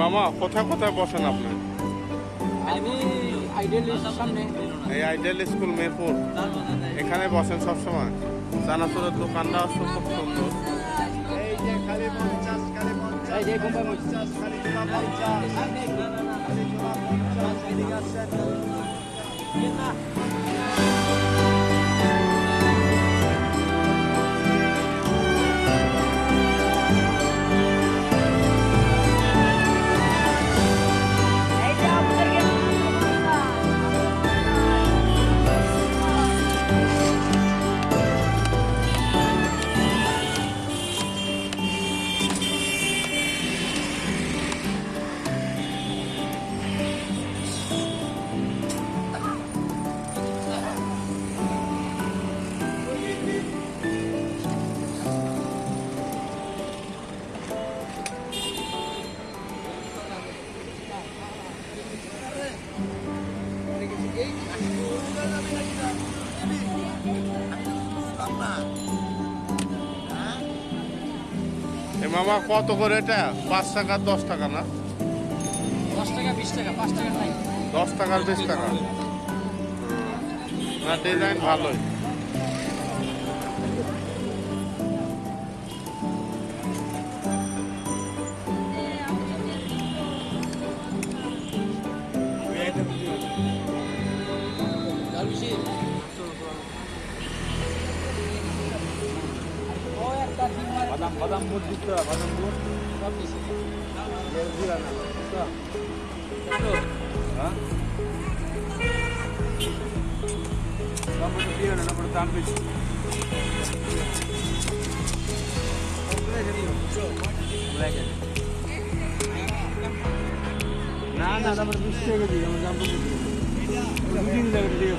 মামা কোথায় কোথায় বসেন আপনি? আমি সামনে। এই আইডিয়াল স্কুল মেরপুর। এখানে বসেন সবসময়। চানাচুরের দোকানটা খুব সুন্দর। এই যে মামা কত করে এটা? পাঁচ টাকা দশ টাকা না? দশ টাকা বিশ টাকা পাঁচ টাকা দশ টাকার বিশ টাকা। না ডিজাইন ভালোই। Adam, adam bu gitti, adam bu. Tam bir şey. Geldi lan adam. Ha? Kamu da bir yana burada tam bir. Buraya geliyor. Buraya geliyor. Na na, adam burada bir şey geliyor. Adam bu. Bugün de geliyor.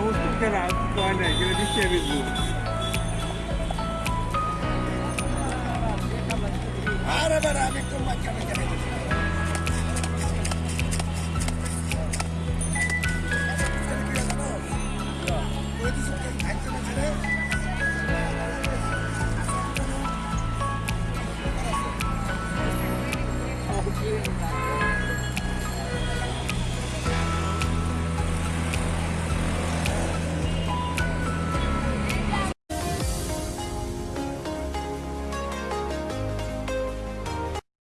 সমস্ত কেনা কয় নাই কিন্তু বিশ টাকা বেচবো আরে বেড়া